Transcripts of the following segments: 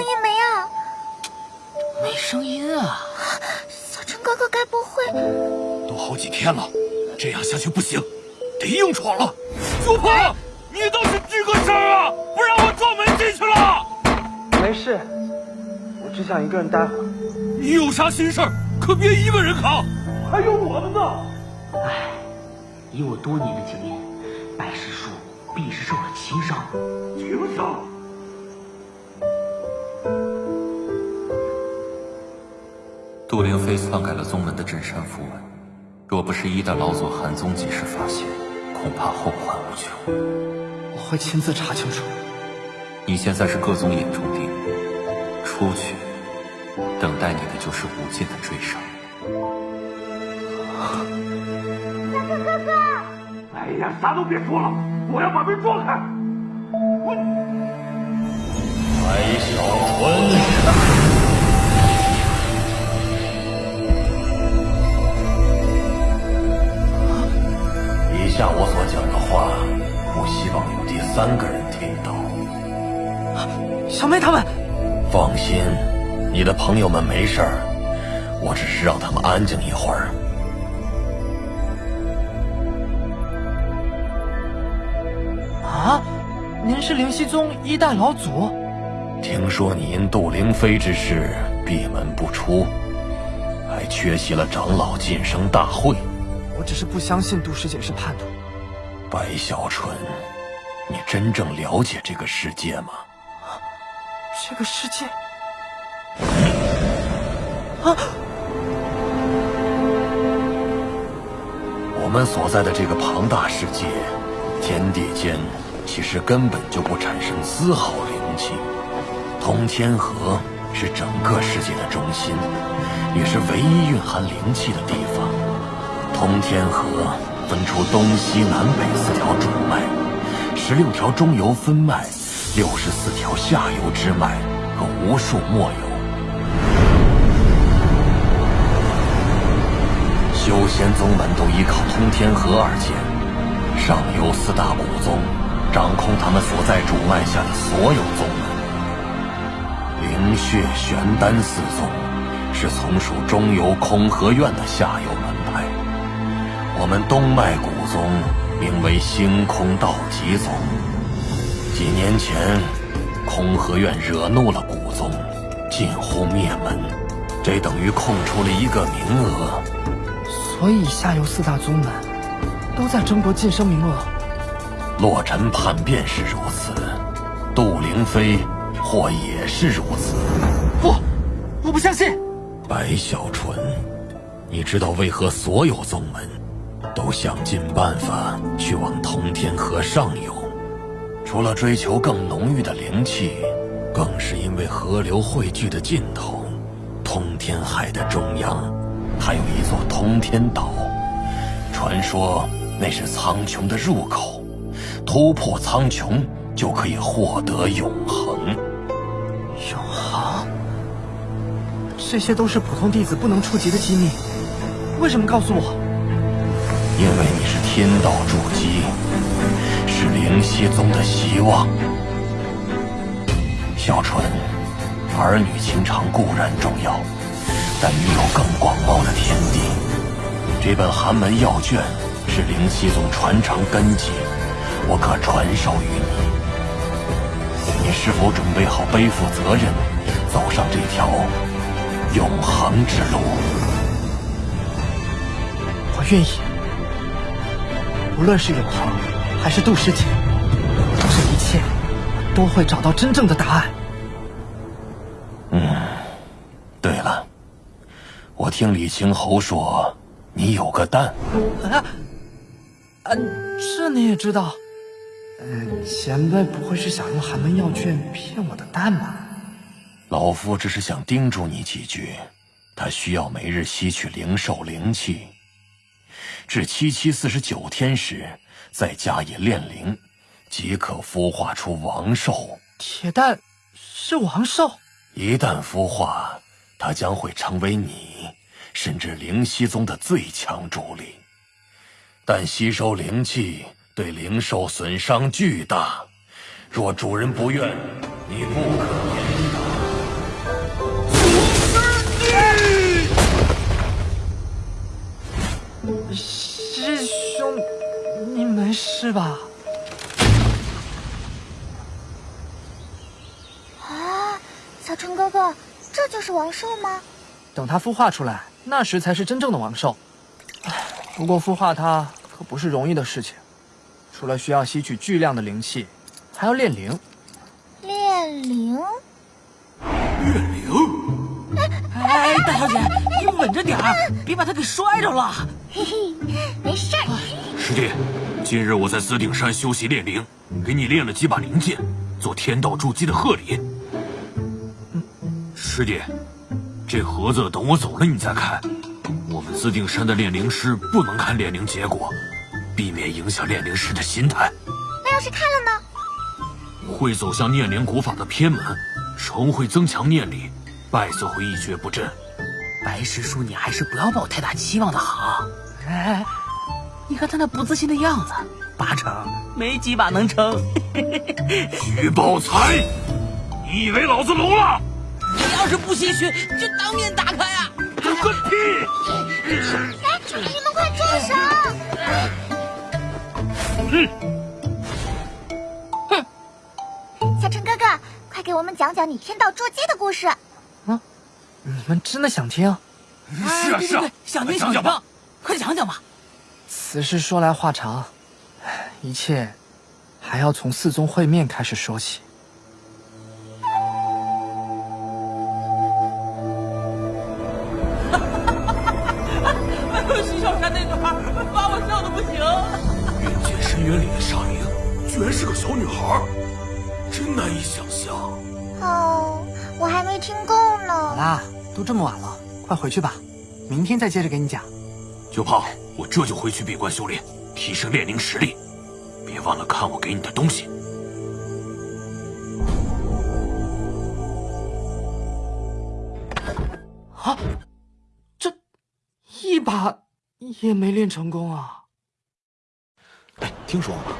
声音没啊？没声音啊！小陈哥哥该不会……都好几天了，这样下去不行，得硬闯了。苏鹏，你倒是吱个声啊！不然我撞门进去了。没事，我只想一个人待会儿。你有啥心事儿，可别一个人扛，还有我们呢。唉，以我多年的经验，白师叔必是受了轻伤。轻伤？杜灵飞篡改了宗门的镇山符文，若不是一代老祖韩宗及时发现，恐怕后患无穷。我会亲自查清楚。你现在是各宗眼中钉，出去，等待你的就是无尽的追杀。大哥哥哥！哎呀，啥都别说了，我要把门撞开。我。白小纯。下我所讲的话，不希望有第三个人听到。小妹他们，放心，你的朋友们没事儿，我只是让他们安静一会儿。啊，您是灵犀宗一代老祖？听说你因杜灵妃之事闭门不出，还缺席了长老晋升大会。我只是不相信杜师姐是叛徒。白小纯，你真正了解这个世界吗？这个世界啊！我们所在的这个庞大世界，天地间其实根本就不产生丝毫灵气。通天河是整个世界的中心，也是唯一蕴含灵气的地方。通天河分出东西南北四条主脉，十六条中游分脉。六十四条下游支脉和无数末游，修仙宗门都依靠通天河而建。上游四大古宗掌控他们所在主脉下的所有宗门。灵血、玄丹四宗是从属中游空河院的下游门。我们东脉古宗名为星空道极宗。几年前，空河院惹怒了古宗，近乎灭门，这等于空出了一个名额。所以下游四大宗门都在争夺晋升名额。洛尘叛变是如此，杜灵飞或也是如此。不，我不相信。白小纯，你知道为何所有宗门都想尽办法去往通天河上游？除了追求更浓郁的灵气，更是因为河流汇聚的尽头，通天海的中央，还有一座通天岛。传说那是苍穹的入口，突破苍穹就可以获得永恒。永恒？这些都是普通弟子不能触及的机密，为什么告诉我？因为你是天道筑基。是灵犀宗的希望，小纯，儿女情长固然重要，但你有更广袤的天地。这本寒门要卷是灵犀宗传承根基，我可传授于你。你是否准备好背负责任，走上这条永恒之路？我愿意，无论是永恒。还是杜师姐，这一切都会找到真正的答案。嗯，对了，我听李青侯说你有个蛋。啊，啊，这你也知道？嗯，前辈不会是想用寒门药卷骗我的蛋吧？老夫只是想叮嘱你几句，他需要每日吸取灵兽灵气，至七七四十九天时。再加以炼灵，即可孵化出王兽。铁蛋是王兽，一旦孵化，它将会成为你甚至灵犀宗的最强主力。但吸收灵气对灵兽损伤巨大，若主人不愿，你不可言。是吧？啊，小春哥哥，这就是王兽吗？等它孵化出来，那时才是真正的王兽。唉，不过孵化它可不是容易的事情，除了需要吸取巨量的灵气，还要炼灵。炼灵？炼灵？哎，大小姐，你稳着点儿，别把它给摔着了。嘿嘿，没事儿。师弟，今日我在紫顶山修习炼灵，给你炼了几把灵剑，做天道筑基的贺礼。师弟，这盒子等我走了你再看。我们紫顶山的炼灵师不能看炼灵结果，避免影响炼灵师的心态。那要是看了呢？会走向念灵古法的偏门，成会增强念力，败则会一蹶不振。白师叔，你还是不要抱太大期望的好。哎，你看他那不自信的样子，八成没几把能成。徐宝才，你以为老子聋了？你要是不心虚，就当面打开呀！个屁！哎，你们快住手！嗯，哼，小陈哥哥，快给我们讲讲你天道捉鸡的故事。啊，你们真的想听？是啊是啊，想听想听，快讲讲吧。此事说来话长，一切还要从四宗会面开始说起。徐小山那女孩把我笑的不行。云剑深渊里的沙灵，居然是个小女孩，真难以想象。哦，我还没听够呢。好啦，都这么晚了，快回去吧，明天再接着给你讲。九炮，我这就回去闭关修炼，提升炼灵实力。别忘了看我给你的东西。啊，这一把也没练成功啊！哎，听说了吗？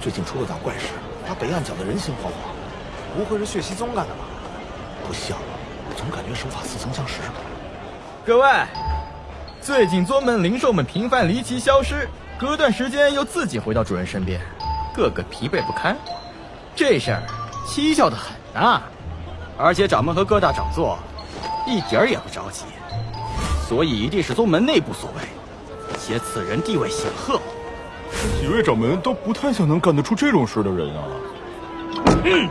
最近出了点怪事，把北岸搅得人心惶惶。不会是血溪宗干的吧？不像，总感觉手法似曾相识。各位，最近宗门灵兽们频繁离奇消失，隔段时间又自己回到主人身边，个个疲惫不堪。这事儿蹊跷的很呐，而且掌门和各大掌座一点儿也不着急，所以一定是宗门内部所为，且此人地位显赫。几位掌门都不太像能干得出这种事的人啊！嗯，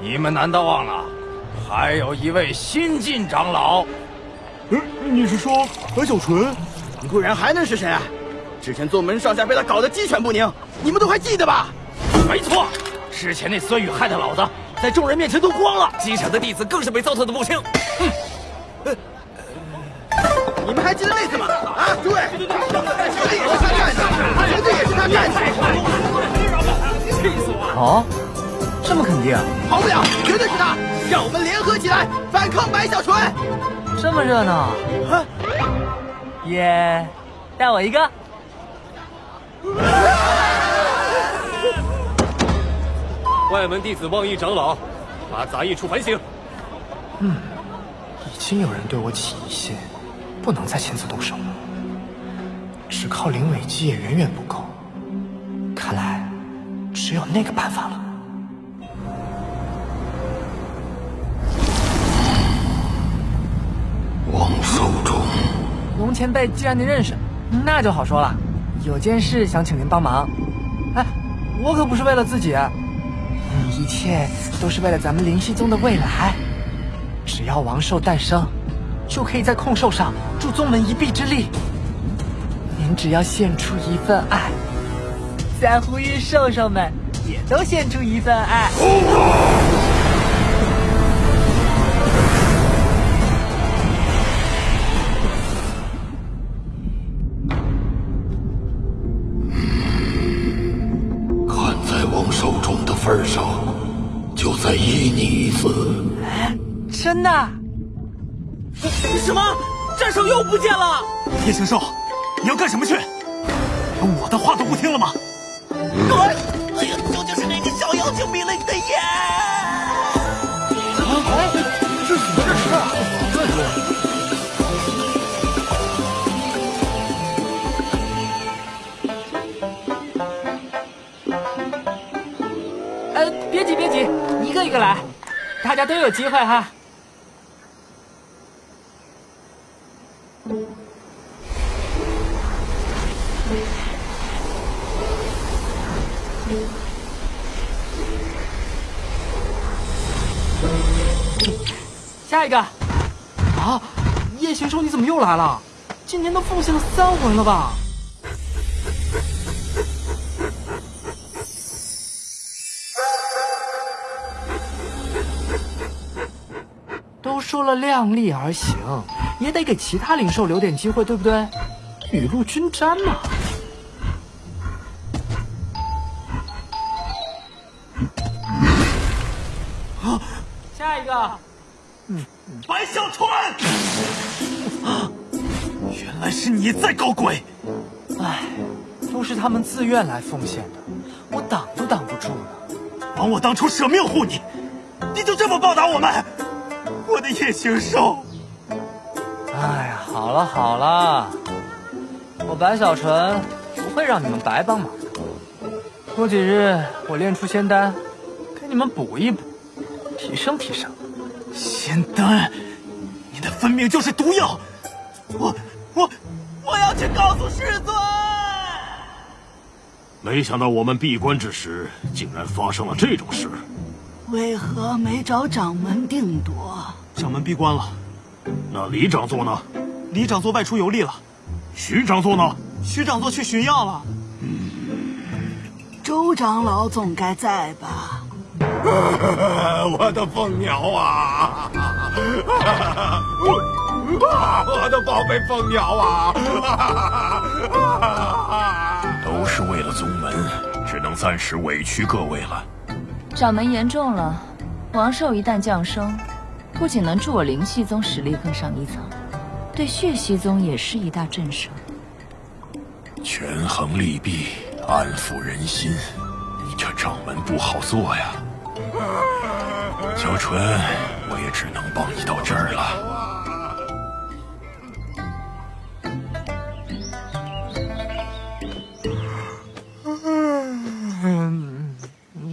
你们难道忘了，还有一位新晋长老？嗯，你是说白小纯？不然还能是谁啊？之前宗门上下被他搞得鸡犬不宁，你们都还记得吧？没错，之前那孙宇害得老子在众人面前都光了，机场的弟子更是被糟蹋的不轻。哼，你们还记得那次吗？啊，诸位，绝对也是他干的，绝对也是他干的！气死我了！哦，这么肯定？跑不了，绝对是他！让我们联合起来反抗白小纯！这么热闹，耶！带我一个。外门弟子望义长老，把杂役处反省。嗯，已经有人对我起疑心，不能再亲自动手了。只靠灵尾姬也远远不够，看来只有那个办法了。龙前辈，既然您认识，那就好说了。有件事想请您帮忙。哎，我可不是为了自己，一切都是为了咱们灵犀宗的未来。只要王兽诞生，就可以在控兽上助宗门一臂之力。您只要献出一份爱，在呼吁兽兽们也都献出一份爱。真的？什么？战兽又不见了！夜行兽，你要干什么去？连我的话都不听了吗？滚！哎呀，究竟是哪个小妖精迷了你的眼？啊，这，是你们事儿。站住！呃，别急，别急，一个一个来，大家都有机会哈。下一个。啊，夜行兽你怎么又来了？今天都奉献了三魂了吧？都说了量力而行，也得给其他灵兽留点机会，对不对？雨露均沾嘛。啊，下一个。嗯，白小川，原来是你在搞鬼。唉，都是他们自愿来奉献的，我挡都挡不住呢。枉我当初舍命护你，你就这么报答我们？我的夜行兽。好了好了，我白小纯不会让你们白帮忙的。过几日我练出仙丹，给你们补一补，提升提升。仙丹，你的分明就是毒药！我我我要去告诉师尊。没想到我们闭关之时，竟然发生了这种事。为何没找掌门定夺？掌门闭关了。那李掌座呢？李长座外出游历了。徐长座呢？徐长座去寻药了。嗯，周长老总该在吧？我的凤鸟啊！我的宝贝凤鸟啊！都是为了宗门，只能暂时委屈各位了。掌门言重了，王兽一旦降生，不仅能助我灵系宗实力更上一层，对血系宗也是一大震慑。权衡利弊，安抚人心，你这掌门不好做呀。小纯，我也只能帮你到这儿了。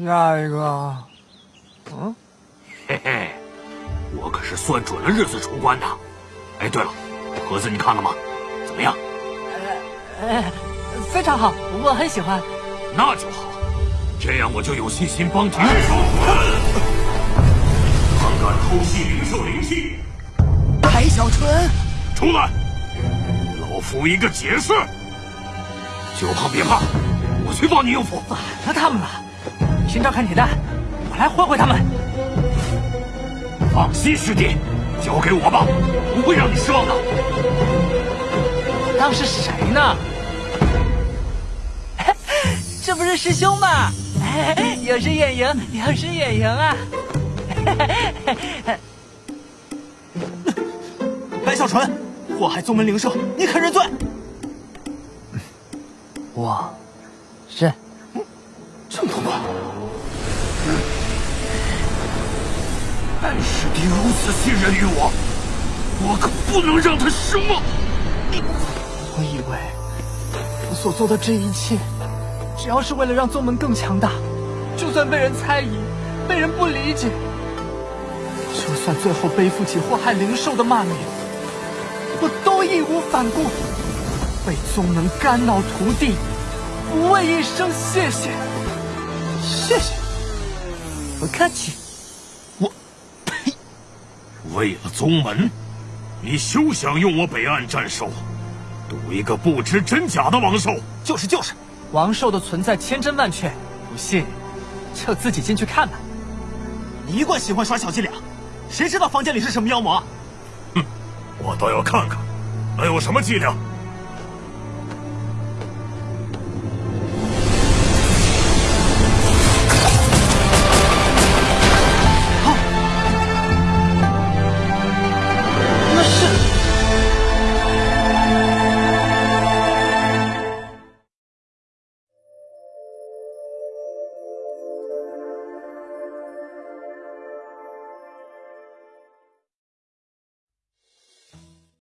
下一个，嗯，嘿嘿，我可是算准了日子出关的。哎，对了，盒子你看了吗？怎么样？呃，非常好，我很喜欢。那就好，这样我就有信心帮你。敢偷袭灵兽灵气，白小纯，出来！老夫一个解释。九胖别怕，我去帮你应付。反了他们了！你先照看铁蛋，我来会会他们。放心，师弟，交给我吧，不会让你失望的。当是谁呢？这不是师兄吗？有失远迎，有失远迎啊！白小纯，祸害宗门灵兽，你肯认罪？我认。这么快？但师弟如此信任于我，我可不能让他失望。我以为我所做的这一切，只要是为了让宗门更强大，就算被人猜疑，被人不理解。就算最后背负起祸害灵兽的骂名，我都义无反顾。为宗门肝脑涂地，不为一声谢谢。谢谢，不客气。为了宗门，你休想用我北岸战兽赌一个不知真假的王兽。就是就是，王兽的存在千真万确，不信就自己进去看吧。你一贯喜欢耍小伎俩。谁知道房间里是什么妖魔？哼，我倒要看看，能有什么伎俩。